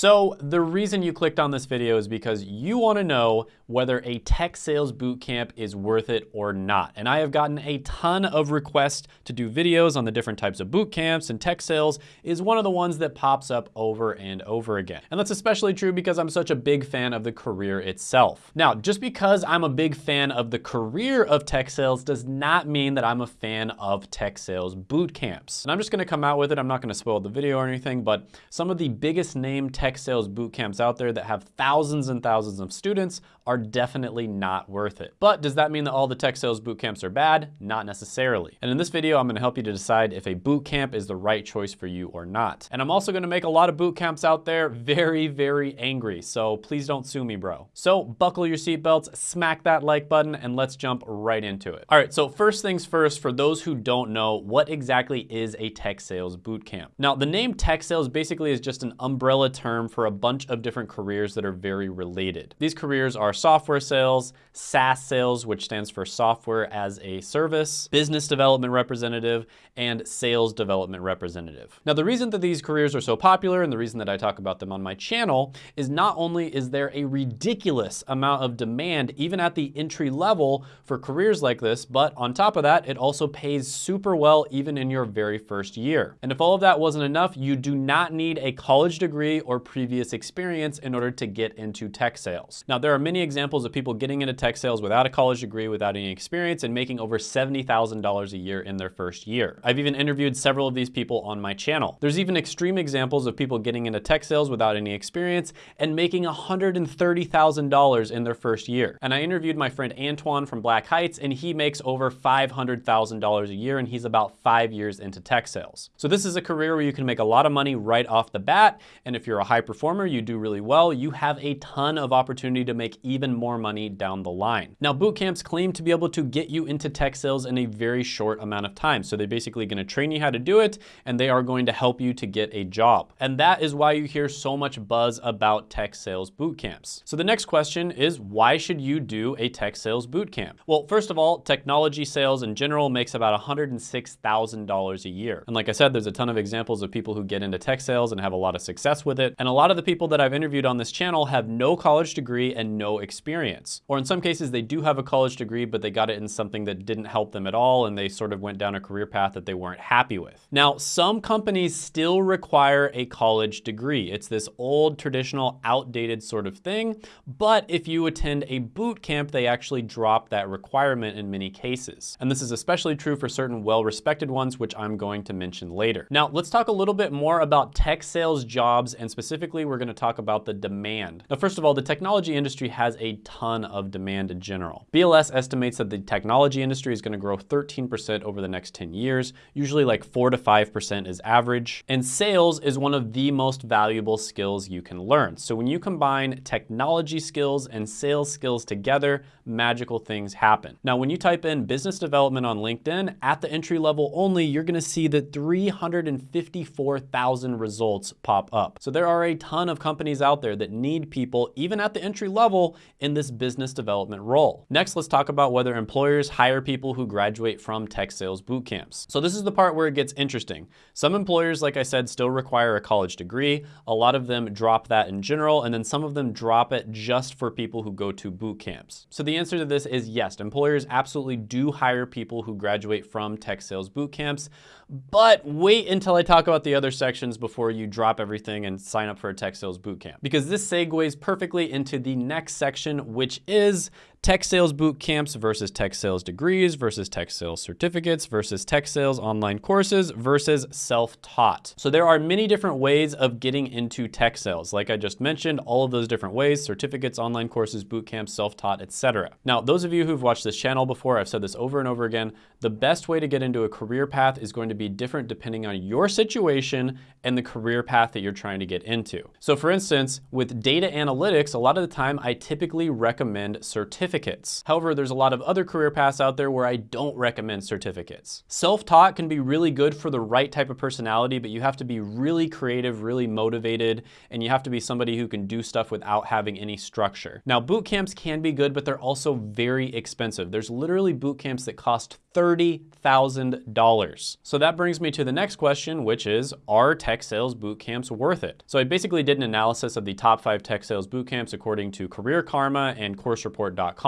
So the reason you clicked on this video is because you wanna know whether a tech sales bootcamp is worth it or not. And I have gotten a ton of requests to do videos on the different types of bootcamps and tech sales is one of the ones that pops up over and over again. And that's especially true because I'm such a big fan of the career itself. Now, just because I'm a big fan of the career of tech sales does not mean that I'm a fan of tech sales boot camps. And I'm just gonna come out with it. I'm not gonna spoil the video or anything, but some of the biggest name tech sales boot camps out there that have thousands and thousands of students are definitely not worth it. But does that mean that all the tech sales boot camps are bad? Not necessarily. And in this video, I'm gonna help you to decide if a boot camp is the right choice for you or not. And I'm also gonna make a lot of boot camps out there very, very angry. So please don't sue me, bro. So buckle your seatbelts, smack that like button, and let's jump right into it. All right, so first things first, for those who don't know, what exactly is a tech sales boot camp? Now, the name tech sales basically is just an umbrella term term for a bunch of different careers that are very related. These careers are software sales, SaaS sales, which stands for software as a service, business development representative, and sales development representative. Now, the reason that these careers are so popular and the reason that I talk about them on my channel is not only is there a ridiculous amount of demand, even at the entry level for careers like this, but on top of that, it also pays super well even in your very first year. And if all of that wasn't enough, you do not need a college degree or previous experience in order to get into tech sales. Now, there are many examples of people getting into tech sales without a college degree, without any experience, and making over $70,000 a year in their first year. I've even interviewed several of these people on my channel. There's even extreme examples of people getting into tech sales without any experience and making $130,000 in their first year. And I interviewed my friend Antoine from Black Heights, and he makes over $500,000 a year, and he's about five years into tech sales. So this is a career where you can make a lot of money right off the bat, and if you're a high performer, you do really well, you have a ton of opportunity to make even more money down the line. Now, boot camps claim to be able to get you into tech sales in a very short amount of time. So they're basically gonna train you how to do it, and they are going to help you to get a job. And that is why you hear so much buzz about tech sales boot camps. So the next question is, why should you do a tech sales boot camp? Well, first of all, technology sales in general makes about $106,000 a year. And like I said, there's a ton of examples of people who get into tech sales and have a lot of success with it. And a lot of the people that I've interviewed on this channel have no college degree and no experience. Or in some cases, they do have a college degree, but they got it in something that didn't help them at all, and they sort of went down a career path that they weren't happy with. Now, some companies still require a college degree. It's this old, traditional, outdated sort of thing, but if you attend a boot camp, they actually drop that requirement in many cases. And this is especially true for certain well-respected ones, which I'm going to mention later. Now, let's talk a little bit more about tech sales jobs and specifically specifically, we're gonna talk about the demand. Now, first of all, the technology industry has a ton of demand in general. BLS estimates that the technology industry is gonna grow 13% over the next 10 years, usually like four to 5% is average. And sales is one of the most valuable skills you can learn. So when you combine technology skills and sales skills together, magical things happen. Now, when you type in business development on LinkedIn, at the entry level only, you're gonna see that 354,000 results pop up. So there are are a ton of companies out there that need people, even at the entry level, in this business development role. Next, let's talk about whether employers hire people who graduate from tech sales boot camps. So this is the part where it gets interesting. Some employers, like I said, still require a college degree. A lot of them drop that in general, and then some of them drop it just for people who go to boot camps. So the answer to this is yes, employers absolutely do hire people who graduate from tech sales boot camps, but wait until I talk about the other sections before you drop everything and sign up for a tech sales bootcamp. Because this segues perfectly into the next section, which is tech sales boot camps versus tech sales degrees versus tech sales certificates versus tech sales online courses versus self-taught. So there are many different ways of getting into tech sales. Like I just mentioned, all of those different ways, certificates, online courses, boot camps, self-taught, etc. Now, those of you who've watched this channel before, I've said this over and over again, the best way to get into a career path is going to be different depending on your situation and the career path that you're trying to get into. So for instance, with data analytics, a lot of the time I typically recommend certificates certificates. However, there's a lot of other career paths out there where I don't recommend certificates. Self-taught can be really good for the right type of personality, but you have to be really creative, really motivated, and you have to be somebody who can do stuff without having any structure. Now, boot camps can be good, but they're also very expensive. There's literally boot camps that cost $30,000. So that brings me to the next question, which is, are tech sales boot camps worth it? So I basically did an analysis of the top five tech sales boot camps according to Career Karma and CourseReport.com.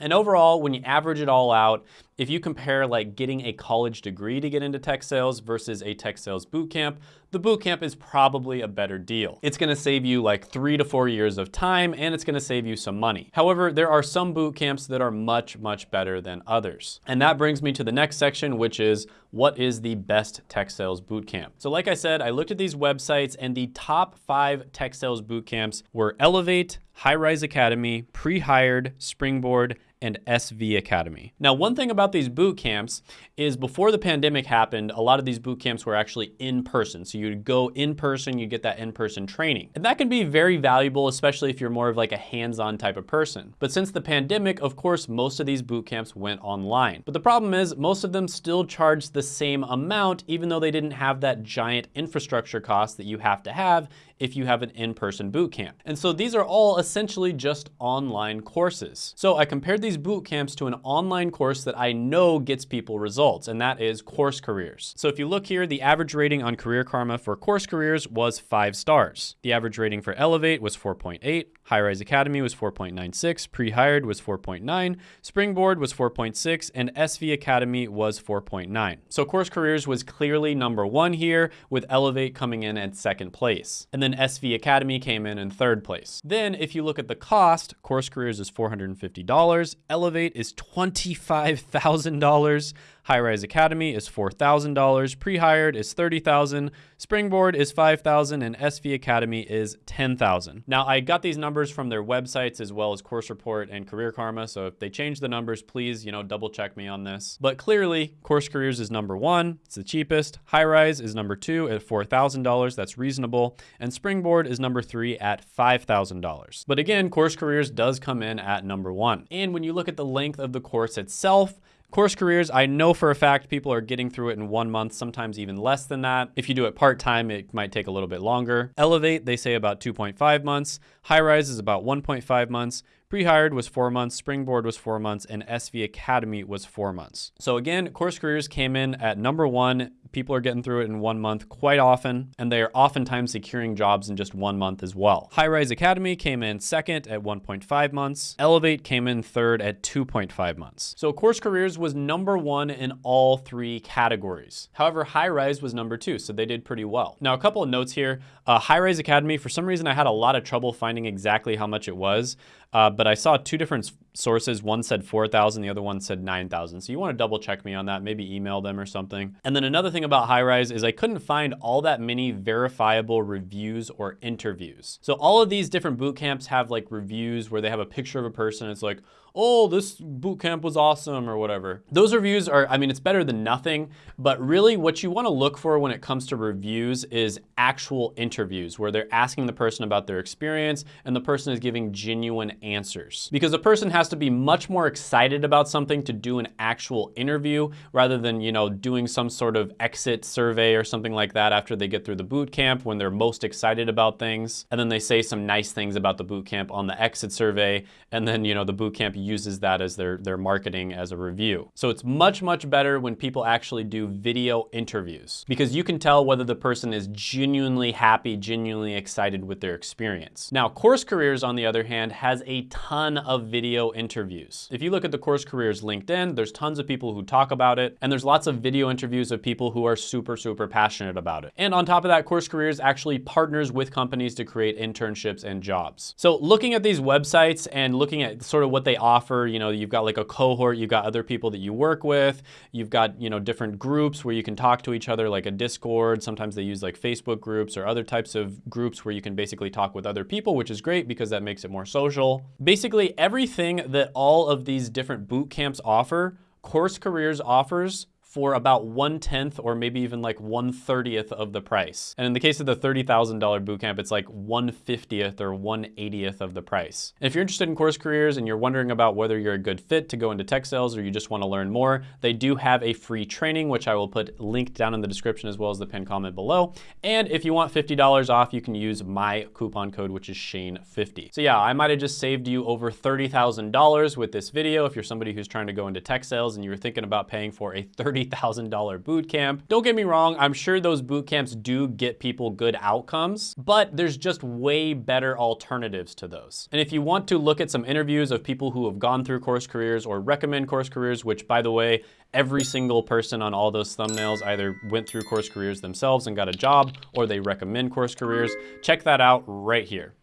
And overall, when you average it all out, if you compare like getting a college degree to get into tech sales versus a tech sales boot camp, the boot camp is probably a better deal. It's gonna save you like three to four years of time and it's gonna save you some money. However, there are some boot camps that are much, much better than others. And that brings me to the next section, which is what is the best tech sales boot camp? So like I said, I looked at these websites and the top five tech sales boot camps were Elevate, High Rise Academy, Pre-Hired, Springboard, and SV Academy. Now, one thing about these boot camps is before the pandemic happened, a lot of these boot camps were actually in person. So you'd go in person, you get that in-person training. And that can be very valuable, especially if you're more of like a hands-on type of person. But since the pandemic, of course, most of these boot camps went online. But the problem is most of them still charge the same amount, even though they didn't have that giant infrastructure cost that you have to have if you have an in-person boot camp. And so these are all essentially just online courses. So I compared these boot camps to an online course that I know gets people results, and that is Course Careers. So if you look here, the average rating on Career Karma for Course Careers was five stars. The average rating for Elevate was 4.8, High Rise Academy was 4.96, Pre-Hired was 4.9, Springboard was 4.6, and SV Academy was 4.9. So Course Careers was clearly number one here, with Elevate coming in at second place. And then then SV Academy came in in third place. Then if you look at the cost, Course Careers is $450, Elevate is $25,000, High Rise Academy is $4,000, Pre-Hired is $30,000, Springboard is $5,000, and SV Academy is $10,000. Now, I got these numbers from their websites as well as Course Report and Career Karma, so if they change the numbers, please, you know, double check me on this. But clearly, Course Careers is number one, it's the cheapest. High Rise is number two at $4,000, that's reasonable, and Springboard is number three at $5,000. But again, Course Careers does come in at number one. And when you look at the length of the course itself, Course careers, I know for a fact people are getting through it in one month, sometimes even less than that. If you do it part-time, it might take a little bit longer. Elevate, they say about 2.5 months. High Rise is about 1.5 months. Pre-hired was four months, Springboard was four months, and SV Academy was four months. So again, Course Careers came in at number one. People are getting through it in one month quite often, and they are oftentimes securing jobs in just one month as well. High Rise Academy came in second at 1.5 months. Elevate came in third at 2.5 months. So Course Careers was number one in all three categories. However, High Rise was number two, so they did pretty well. Now, a couple of notes here. Uh, High Rise Academy, for some reason, I had a lot of trouble finding exactly how much it was. Uh, but I saw two different sources. One said 4,000, the other one said 9,000. So you want to double check me on that, maybe email them or something. And then another thing about Highrise is I couldn't find all that many verifiable reviews or interviews. So all of these different boot camps have like reviews where they have a picture of a person. It's like, oh, this boot camp was awesome or whatever. Those reviews are, I mean, it's better than nothing, but really what you wanna look for when it comes to reviews is actual interviews where they're asking the person about their experience and the person is giving genuine answers. Because a person has to be much more excited about something to do an actual interview rather than, you know, doing some sort of exit survey or something like that after they get through the boot camp when they're most excited about things. And then they say some nice things about the boot camp on the exit survey. And then, you know, the boot camp uses that as their, their marketing as a review. So it's much, much better when people actually do video interviews because you can tell whether the person is genuinely happy, genuinely excited with their experience. Now, Course Careers, on the other hand, has a ton of video interviews. If you look at the Course Careers LinkedIn, there's tons of people who talk about it, and there's lots of video interviews of people who are super, super passionate about it. And on top of that, Course Careers actually partners with companies to create internships and jobs. So looking at these websites and looking at sort of what they offer offer, you know, you've got like a cohort, you've got other people that you work with, you've got, you know, different groups where you can talk to each other like a Discord. Sometimes they use like Facebook groups or other types of groups where you can basically talk with other people, which is great because that makes it more social. Basically everything that all of these different boot camps offer, Course Careers offers for about one tenth or maybe even like one thirtieth of the price. And in the case of the $30,000 bootcamp, it's like 150th or 180th of the price. And if you're interested in course careers and you're wondering about whether you're a good fit to go into tech sales or you just want to learn more, they do have a free training, which I will put linked down in the description as well as the pinned comment below. And if you want $50 off, you can use my coupon code, which is Shane50. So yeah, I might have just saved you over $30,000 with this video if you're somebody who's trying to go into tech sales and you're thinking about paying for a $30,000 boot camp. Don't get me wrong, I'm sure those boot camps do get people good outcomes, but there's just way better alternatives to those. And if you want to look at some interviews of people who have gone through course careers or recommend course careers, which by the way, every single person on all those thumbnails either went through course careers themselves and got a job or they recommend course careers. Check that out right here.